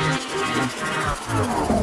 Oh.